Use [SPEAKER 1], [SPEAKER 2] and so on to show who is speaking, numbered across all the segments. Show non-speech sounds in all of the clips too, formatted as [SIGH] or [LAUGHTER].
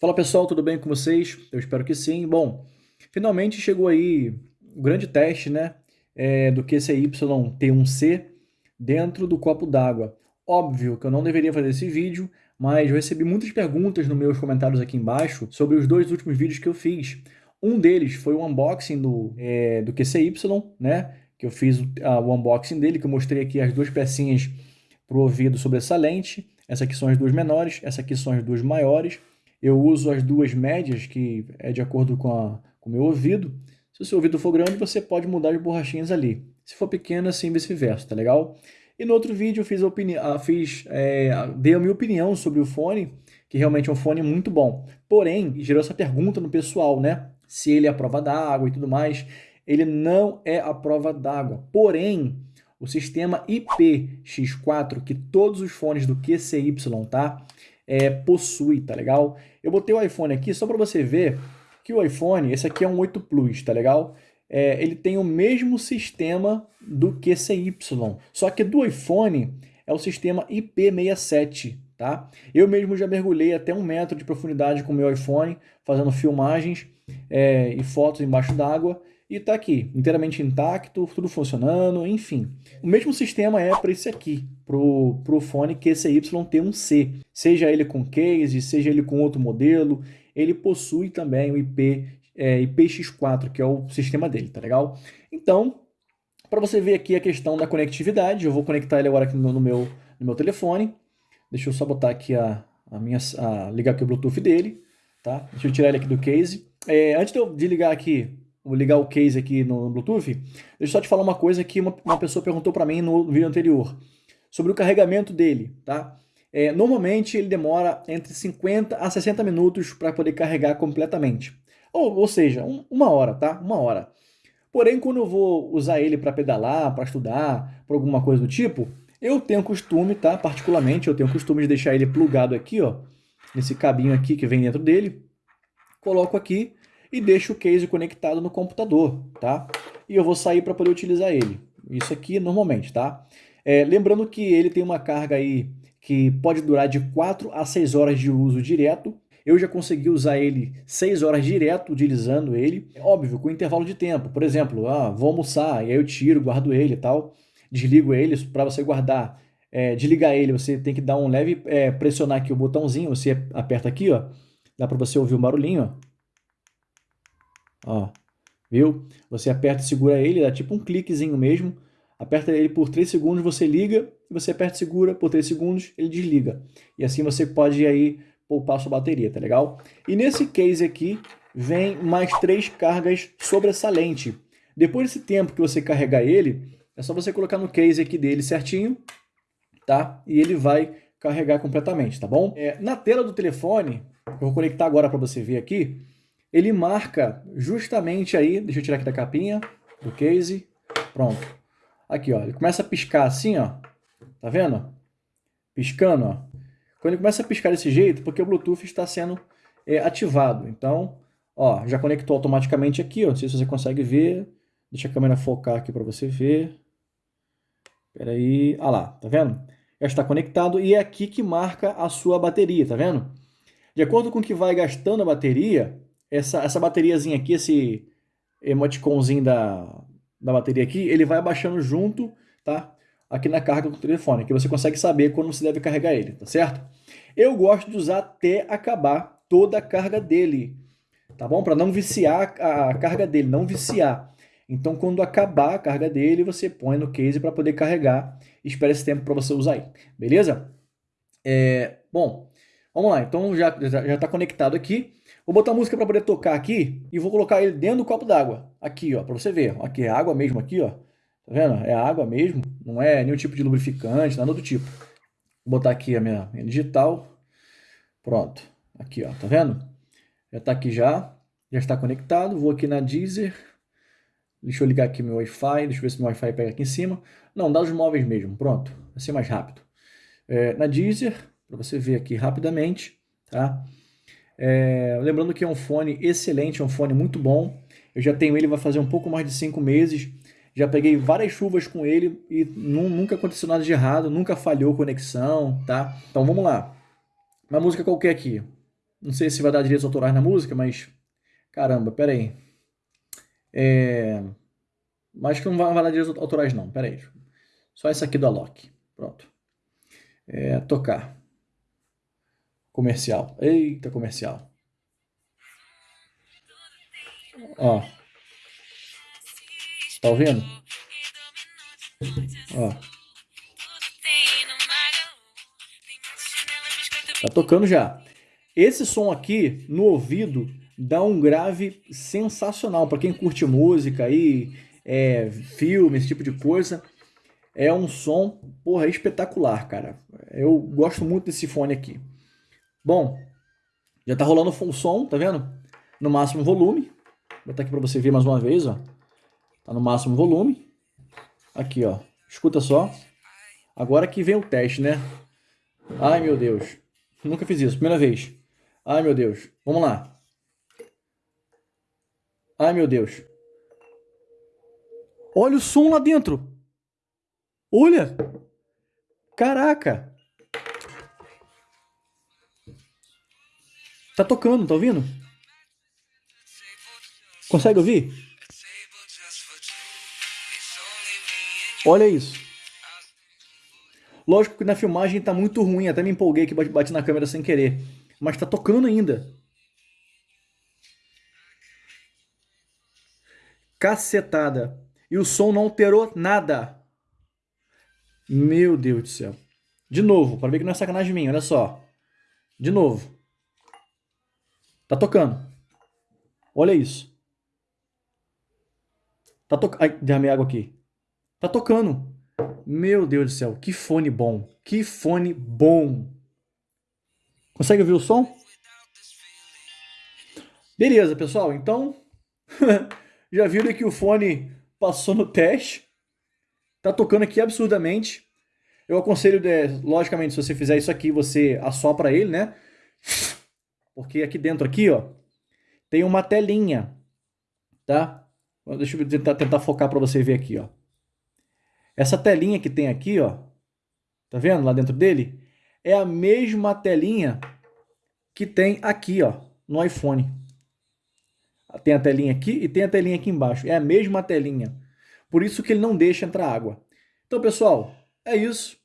[SPEAKER 1] Fala pessoal, tudo bem com vocês? Eu espero que sim. Bom, finalmente chegou aí o grande teste né, é, do QCY-T1C dentro do copo d'água. Óbvio que eu não deveria fazer esse vídeo, mas eu recebi muitas perguntas nos meus comentários aqui embaixo sobre os dois últimos vídeos que eu fiz. Um deles foi o unboxing do, é, do QCY, né? Que eu fiz o, unboxing dele, que eu mostrei aqui as duas pecinhas para o ouvido sobressalente. Essa aqui são as duas menores, essa aqui são as duas maiores. Eu uso as duas médias, que é de acordo com, a, com o meu ouvido. Se o seu ouvido for grande, você pode mudar as borrachinhas ali. Se for pequena, assim vice-versa, tá legal? E no outro vídeo eu fiz, a fiz é, dei a minha opinião sobre o fone, que realmente é um fone muito bom. Porém, gerou essa pergunta no pessoal, né? Se ele é a prova d'água e tudo mais. Ele não é a prova d'água. Porém, o sistema IPX4, que todos os fones do QCY, tá? É, possui, tá legal? Eu botei o iPhone aqui só para você ver que o iPhone, esse aqui é um 8 Plus, tá legal? É, ele tem o mesmo sistema do QCY, só que do iPhone é o sistema IP67, tá? Eu mesmo já mergulhei até um metro de profundidade com o meu iPhone, fazendo filmagens é, e fotos embaixo d'água, e está aqui, inteiramente intacto, tudo funcionando, enfim. O mesmo sistema é para esse aqui, para o fone QCY-T1C. Seja ele com case, seja ele com outro modelo, ele possui também o IP, é, IPX4, que é o sistema dele, tá legal? Então, para você ver aqui a questão da conectividade, eu vou conectar ele agora aqui no, no meu, no meu telefone. Deixa eu só botar aqui a, a minha, a, ligar aqui o Bluetooth dele, tá? Deixa eu tirar ele aqui do case. É, antes de eu de ligar aqui Vou ligar o case aqui no Bluetooth. Deixa eu só te falar uma coisa que uma, uma pessoa perguntou para mim no vídeo anterior. Sobre o carregamento dele, tá? É, normalmente ele demora entre 50 a 60 minutos para poder carregar completamente. Ou, ou seja, um, uma hora, tá? Uma hora. Porém, quando eu vou usar ele para pedalar, para estudar, para alguma coisa do tipo, eu tenho costume, tá? Particularmente, eu tenho costume de deixar ele plugado aqui, ó. Nesse cabinho aqui que vem dentro dele. Coloco aqui e deixo o case conectado no computador, tá? E eu vou sair para poder utilizar ele. Isso aqui normalmente, tá? É, lembrando que ele tem uma carga aí que pode durar de 4 a 6 horas de uso direto. Eu já consegui usar ele 6 horas direto utilizando ele. Óbvio, com intervalo de tempo. Por exemplo, ah, vou almoçar, e aí eu tiro, guardo ele e tal. Desligo ele para você guardar. É, desligar ele, você tem que dar um leve é, pressionar aqui o botãozinho. Você aperta aqui, ó. Dá para você ouvir o barulhinho, ó. Ó, viu? Você aperta e segura ele, dá tipo um cliquezinho mesmo. Aperta ele por 3 segundos, você liga, e você aperta e segura por 3 segundos, ele desliga. E assim você pode aí poupar sua bateria, tá legal? E nesse case aqui, vem mais três cargas sobressalente. Depois desse tempo que você carregar ele, é só você colocar no case aqui dele certinho, tá? E ele vai carregar completamente, tá bom? É, na tela do telefone, eu vou conectar agora para você ver aqui, ele marca justamente aí, deixa eu tirar aqui da capinha, do case, pronto. Aqui, ó, ele começa a piscar assim, ó, tá vendo? Piscando, ó. Quando ele começa a piscar desse jeito, porque o Bluetooth está sendo é, ativado. Então, ó, já conectou automaticamente aqui, ó, não sei se você consegue ver. Deixa a câmera focar aqui para você ver. Espera aí, ah lá, tá vendo? Já está conectado e é aqui que marca a sua bateria, tá vendo? De acordo com o que vai gastando a bateria, essa, essa bateriazinha aqui, esse emoticonzinho da, da bateria aqui, ele vai abaixando junto, tá? Aqui na carga do telefone, que você consegue saber quando você deve carregar ele, tá certo? Eu gosto de usar até acabar toda a carga dele, tá bom? Para não viciar a carga dele, não viciar. Então, quando acabar a carga dele, você põe no case para poder carregar. Espera esse tempo para você usar aí, beleza? É, bom, vamos lá. Então, já está já, conectado aqui. Vou botar a música para poder tocar aqui e vou colocar ele dentro do copo d'água. Aqui, ó, para você ver. Aqui é água mesmo aqui, ó. Tá vendo? É água mesmo, não é nenhum tipo de lubrificante, nada do tipo. Vou botar aqui a minha, minha digital. Pronto. Aqui, ó, tá vendo? Já está aqui já, já está conectado. Vou aqui na Deezer. Deixa eu ligar aqui meu Wi-Fi, deixa eu ver se meu Wi-Fi pega aqui em cima. Não, dados móveis mesmo, pronto. Vai ser mais rápido. É, na Deezer, para você ver aqui rapidamente, tá? É, lembrando que é um fone excelente, é um fone muito bom. Eu já tenho ele, vai fazer um pouco mais de 5 meses. Já peguei várias chuvas com ele e nunca aconteceu nada de errado, nunca falhou conexão, tá? Então vamos lá. Uma música qualquer aqui. Não sei se vai dar direitos autorais na música, mas... Caramba, pera aí. É... Que não vai, vai dar direitos autorais não, pera aí. Só essa aqui do Alok. Pronto. É, tocar. Comercial. Eita, comercial. Ó. Tá ouvindo? Ó. Tá tocando já. Esse som aqui, no ouvido, dá um grave sensacional. Para quem curte música aí, é, filme, esse tipo de coisa, é um som, porra, espetacular, cara. Eu gosto muito desse fone aqui. Bom, já tá rolando o som, tá vendo? No máximo volume. Vou botar aqui para você ver mais uma vez, ó. Tá no máximo volume. Aqui, ó. Escuta só. Agora que vem o teste, né? Ai, meu Deus. Nunca fiz isso. Primeira vez. Ai, meu Deus. Vamos lá. Ai, meu Deus. Olha o som lá dentro. Olha. Caraca. Tá tocando, tá ouvindo? Consegue ouvir? Olha isso. Lógico que na filmagem tá muito ruim, até me empolguei que bati na câmera sem querer. Mas tá tocando ainda. Cacetada. E o som não alterou nada. Meu Deus do céu. De novo, para ver que não é sacanagem minha, olha só. De novo. Tá tocando. Olha isso. Tá tocando. Ai, derramei água aqui. Tá tocando. Meu Deus do céu, que fone bom. Que fone bom. Consegue ouvir o som? Beleza, pessoal. Então, [LAUGHS] já viram que o fone passou no teste. Tá tocando aqui absurdamente. Eu aconselho, logicamente, se você fizer isso aqui, você assopra ele, né? Porque aqui dentro, aqui, ó, tem uma telinha, tá? Deixa eu tentar, tentar focar para você ver aqui, ó. Essa telinha que tem aqui, ó, tá vendo lá dentro dele? É a mesma telinha que tem aqui, ó, no iPhone. Tem a telinha aqui e tem a telinha aqui embaixo. É a mesma telinha. Por isso que ele não deixa entrar água. Então, pessoal, é isso.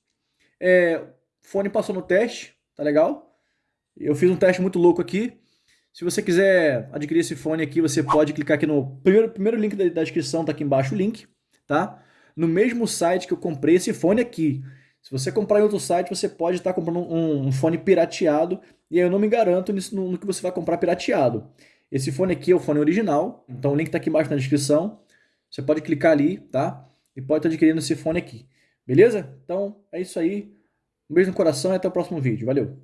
[SPEAKER 1] É, fone passou no teste, tá legal? Eu fiz um teste muito louco aqui. Se você quiser adquirir esse fone aqui, você pode clicar aqui no primeiro, primeiro link da, da descrição, tá aqui embaixo o link, tá? No mesmo site que eu comprei esse fone aqui. Se você comprar em outro site, você pode estar comprando um, um, fone pirateado, e aí eu não me garanto nisso, no, no, que você vai comprar pirateado. Esse fone aqui é o fone original, então o link está aqui embaixo na descrição. Você pode clicar ali, tá? E pode estar adquirindo esse fone aqui. Beleza? Então, é isso aí. Um beijo no coração e até o próximo vídeo. Valeu!